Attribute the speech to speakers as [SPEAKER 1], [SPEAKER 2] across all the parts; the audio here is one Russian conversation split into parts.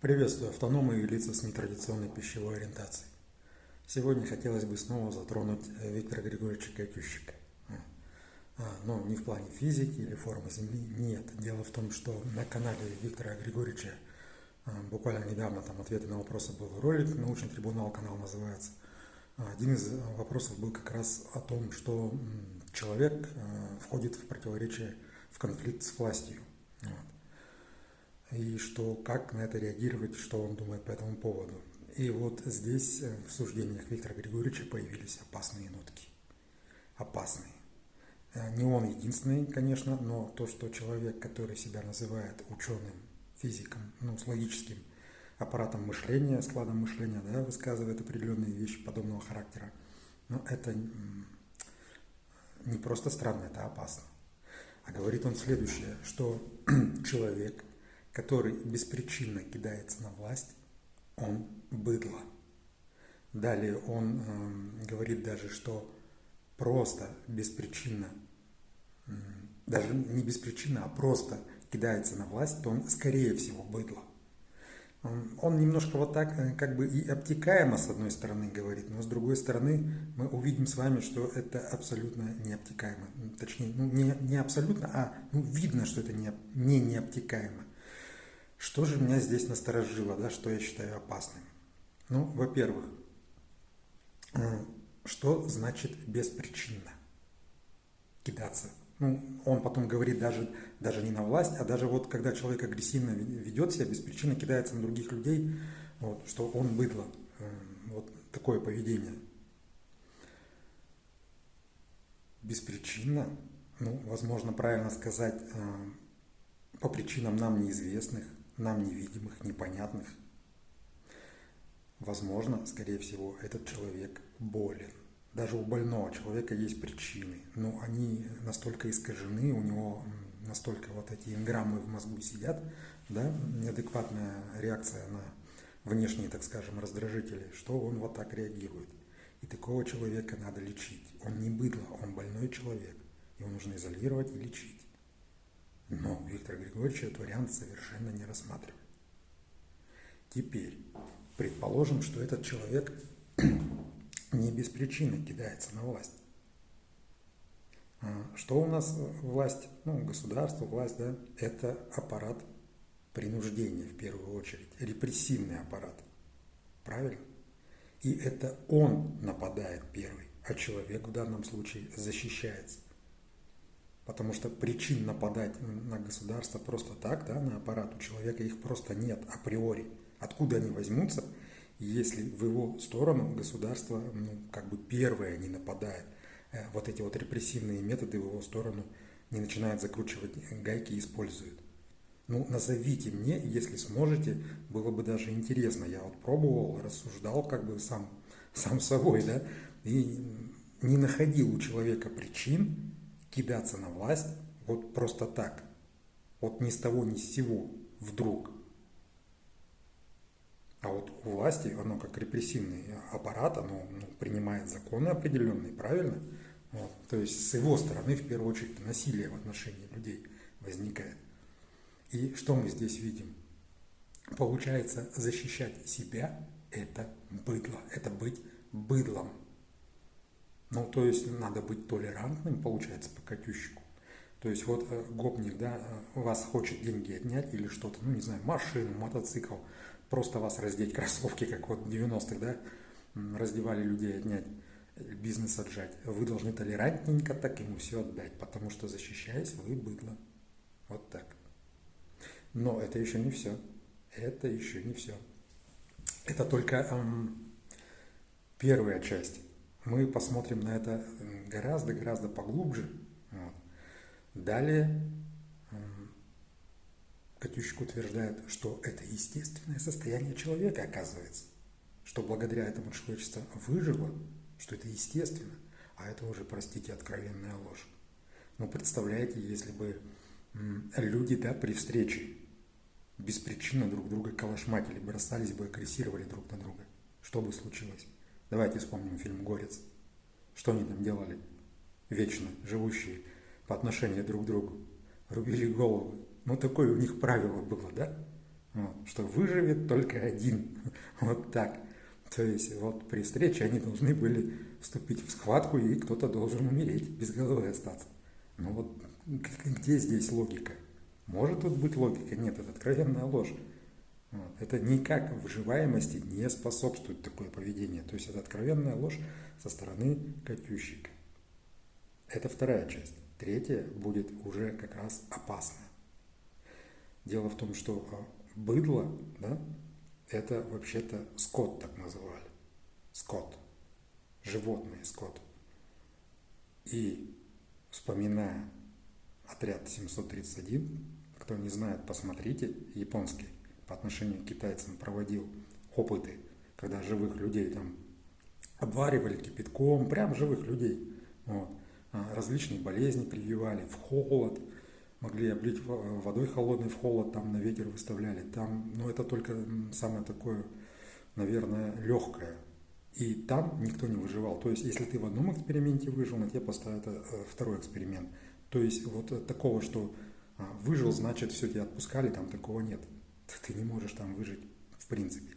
[SPEAKER 1] Приветствую автономы и лица с нетрадиционной пищевой ориентацией. Сегодня хотелось бы снова затронуть э, Виктора Григорьевича Катющика. А, но не в плане физики или формы Земли, нет. Дело в том, что на канале Виктора Григорьевича а, буквально недавно там ответы на вопросы был ролик, научный трибунал канал называется. А, один из вопросов был как раз о том, что человек входит в противоречие, в конфликт с властью. И что, как на это реагировать, что он думает по этому поводу. И вот здесь э, в суждениях Виктора Григорьевича появились опасные нотки. Опасные. Э, не он единственный, конечно, но то, что человек, который себя называет ученым, физиком, ну, с логическим аппаратом мышления, складом мышления, да, высказывает определенные вещи подобного характера, но это не просто странно, это опасно. А говорит он следующее, что человек, который беспричинно кидается на власть, он быдло. Далее он э, говорит даже, что просто беспричинно, э, даже не беспричинно, а просто кидается на власть, то он скорее всего быдло. Он немножко вот так э, как бы и обтекаемо с одной стороны говорит, но с другой стороны мы увидим с вами, что это абсолютно необтекаемо. Точнее, ну, не, не абсолютно, а ну, видно, что это не, не необтекаемо. Что же меня здесь насторожило, да, что я считаю опасным? Ну, во-первых, э, что значит беспричинно кидаться? Ну, он потом говорит даже, даже не на власть, а даже вот когда человек агрессивно ведет себя, беспричинно кидается на других людей, вот, что он быдло. Э, вот такое поведение. Беспричинно, ну, возможно, правильно сказать, э, по причинам нам неизвестных, нам невидимых, непонятных. Возможно, скорее всего, этот человек болен. Даже у больного человека есть причины, но они настолько искажены, у него настолько вот эти инграммы в мозгу сидят, да, неадекватная реакция на внешние, так скажем, раздражители, что он вот так реагирует. И такого человека надо лечить. Он не быдло, он больной человек. Его нужно изолировать и лечить. Но Виктор Григорьевич этот вариант совершенно не рассматривает. Теперь, предположим, что этот человек не без причины кидается на власть. А, что у нас власть, ну, государство, власть, да, это аппарат принуждения в первую очередь, репрессивный аппарат. Правильно? И это он нападает первый, а человек в данном случае защищается. Потому что причин нападать на государство просто так, да, на аппарат у человека их просто нет априори. Откуда они возьмутся, если в его сторону государство ну, как бы первое не нападает, э, вот эти вот репрессивные методы в его сторону не начинает закручивать гайки и использует. Ну, назовите мне, если сможете, было бы даже интересно. Я вот пробовал, рассуждал как бы сам, сам собой, да, и не находил у человека причин, кидаться на власть вот просто так, вот ни с того ни с сего, вдруг. А вот у власти, оно как репрессивный аппарат, оно ну, принимает законы определенные, правильно? Вот. То есть с его стороны, в первую очередь, насилие в отношении людей возникает. И что мы здесь видим? Получается, защищать себя – это быдло, это быть быдлом. Ну, то есть надо быть толерантным, получается, по Катющику. То есть вот э, гопник, да, э, вас хочет деньги отнять или что-то, ну, не знаю, машину, мотоцикл, просто вас раздеть, кроссовки, как вот в 90-х, да, раздевали людей отнять, э, бизнес отжать. Вы должны толерантненько так ему все отдать, потому что защищаясь, вы быдло. Вот так. Но это еще не все. Это еще не все. Это только эм, первая часть мы посмотрим на это гораздо-гораздо поглубже. Вот. Далее Катющик утверждает, что это естественное состояние человека, оказывается. Что благодаря этому человечество выжило, что это естественно. А это уже, простите, откровенная ложь. Но представляете, если бы люди да, при встрече беспричинно друг друга калашматили, бросались бы, агрессировали друг на друга, что бы случилось? Давайте вспомним фильм «Горец». Что они там делали? Вечно живущие по отношению друг к другу. Рубили головы. Ну, такое у них правило было, да? Вот, что выживет только один. Вот так. То есть вот при встрече они должны были вступить в схватку, и кто-то должен умереть, без головы остаться. Ну вот где здесь логика? Может тут быть логика? Нет, это откровенная ложь. Это никак выживаемости не способствует такое поведение. То есть это откровенная ложь со стороны Катющика. Это вторая часть. Третья будет уже как раз опасная. Дело в том, что а, быдло, да, это вообще-то скот так называли. Скот. Животный скот. И вспоминая отряд 731, кто не знает, посмотрите, японский по отношению к китайцам проводил опыты, когда живых людей там обваривали кипятком, прям живых людей. Вот. А различные болезни прививали в холод, могли облить водой холодной в холод, там на ветер выставляли. Там, ну это только самое такое, наверное, легкое. И там никто не выживал. То есть, если ты в одном эксперименте выжил, на тебе поставят э, второй эксперимент. То есть, вот такого, что а, выжил, значит, все тебя отпускали, там такого нет. Ты не можешь там выжить, в принципе.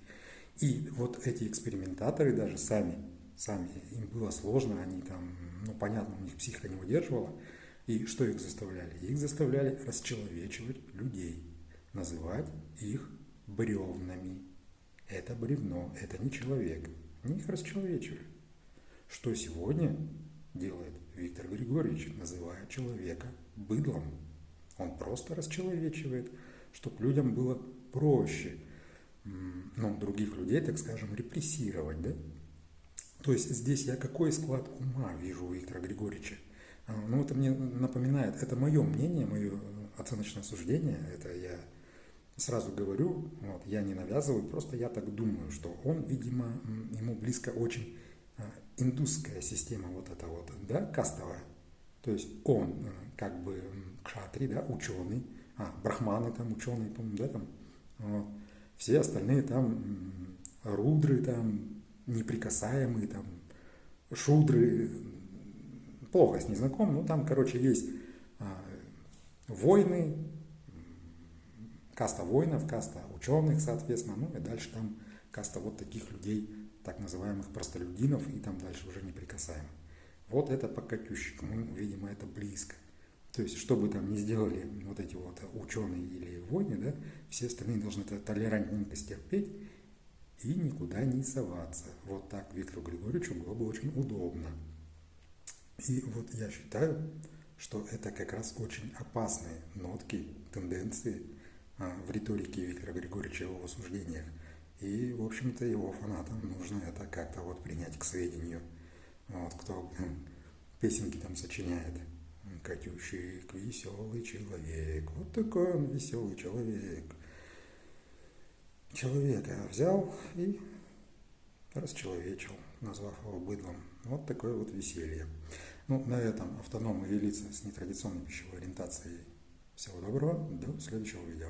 [SPEAKER 1] И вот эти экспериментаторы даже сами, сами, им было сложно, они там, ну, понятно, у них психика не выдерживала. И что их заставляли? Их заставляли расчеловечивать людей, называть их бревнами. Это бревно, это не человек. Они их расчеловечивали. Что сегодня делает Виктор Григорьевич, называя человека быдлом? Он просто расчеловечивает, чтобы людям было проще, ну, других людей, так скажем, репрессировать, да? То есть здесь я какой склад ума вижу у Виктора Григорьевича? А, ну, это мне напоминает, это мое мнение, мое оценочное суждение, это я сразу говорю, вот, я не навязываю, просто я так думаю, что он, видимо, ему близко очень а, индусская система вот эта вот, да, кастовая. То есть он э, как бы кшатри, да, ученый, а, брахманы там, ученые, по-моему, да, там, вот. все остальные там рудры, там, неприкасаемые, там, шудры, плохо с ней знаком, но там, короче, есть а, войны, каста воинов, каста ученых, соответственно, ну и дальше там каста вот таких людей, так называемых простолюдинов, и там дальше уже неприкасаемых. Вот это по Катющику, видимо, это близко. То есть, что бы там ни сделали вот эти вот ученые или войны, да, все остальные должны это толерантненько стерпеть и никуда не соваться. Вот так Виктору Григорьевичу было бы очень удобно. И вот я считаю, что это как раз очень опасные нотки, тенденции а, в риторике Виктора Григорьевича его суждениях. И, в общем-то, его фанатам нужно это как-то вот принять к сведению. Вот кто песенки там сочиняет. Катющик, веселый человек. Вот такой он веселый человек. Человека взял и расчеловечил, назвав его быдлом. Вот такое вот веселье. Ну, на этом автономы велица с нетрадиционной пищевой ориентацией. Всего доброго, до следующего видео.